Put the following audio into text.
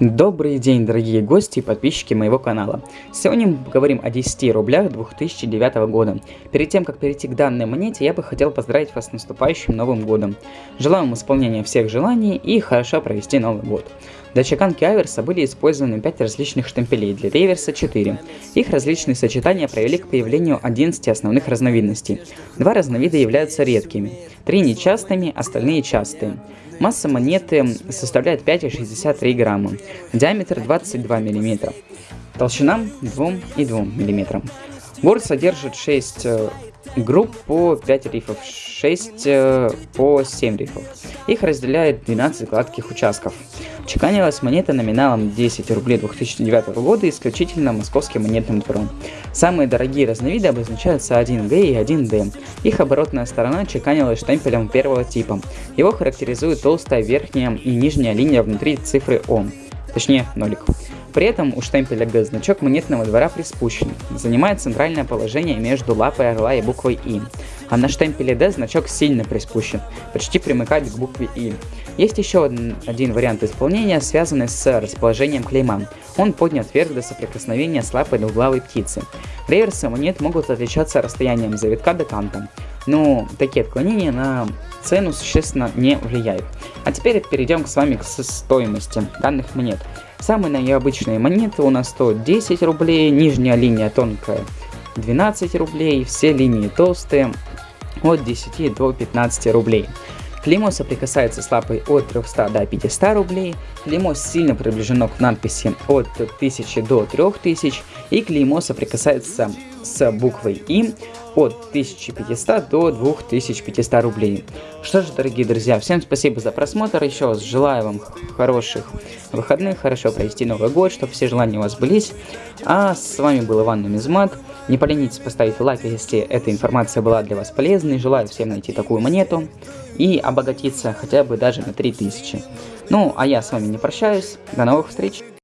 Добрый день, дорогие гости и подписчики моего канала. Сегодня мы поговорим о 10 рублях 2009 года. Перед тем, как перейти к данной монете, я бы хотел поздравить вас с наступающим Новым Годом. Желаю вам исполнения всех желаний и хорошо провести Новый Год. Для чеканки аверса были использованы 5 различных штемпелей, для реверса 4. Их различные сочетания привели к появлению 11 основных разновидностей. Два разновида являются редкими, три нечастыми, остальные частые. Масса монеты составляет 5,63 грамма, диаметр 22 мм, толщина 2,2 мм. Борт содержит 6 э, групп по 5 рифов, 6 э, по 7 рифов. Их разделяет 12 гладких участков. Чеканилась монета номиналом 10 рублей 2009 года исключительно московским монетным двором. Самые дорогие разновиды обозначаются 1Г и 1D. Их оборотная сторона чеканилась штемпелем первого типа. Его характеризует толстая верхняя и нижняя линия внутри цифры О, точнее нолик. При этом у штемпеля Г значок монетного двора приспущен, занимает центральное положение между лапой орла и буквой И, а на штемпеле D значок сильно приспущен, почти примыкает к букве И. Есть еще один вариант исполнения, связанный с расположением клейма. Он поднят вверх до соприкосновения с лапой двуглавой птицы. Реверсы монет могут отличаться расстоянием завитка до канта, но такие отклонения на цену существенно не влияют. А теперь перейдем с вами к стоимости данных монет. Самые необычные монеты у нас стоят 10 рублей, нижняя линия тонкая 12 рублей, все линии толстые от 10 до 15 рублей. Клеймо соприкасается с лапой от 300 до 500 рублей, клеймо сильно приближено к надписи от 1000 до 3000 и клеймо соприкасается с буквой И от 1500 до 2500 рублей. Что ж, дорогие друзья, всем спасибо за просмотр, еще раз желаю вам хороших выходных, хорошо провести Новый год, чтобы все желания у вас былись. А с вами был Иван Нумизмат. Не поленитесь поставить лайк, если эта информация была для вас полезной. Желаю всем найти такую монету и обогатиться хотя бы даже на 3000. Ну, а я с вами не прощаюсь. До новых встреч!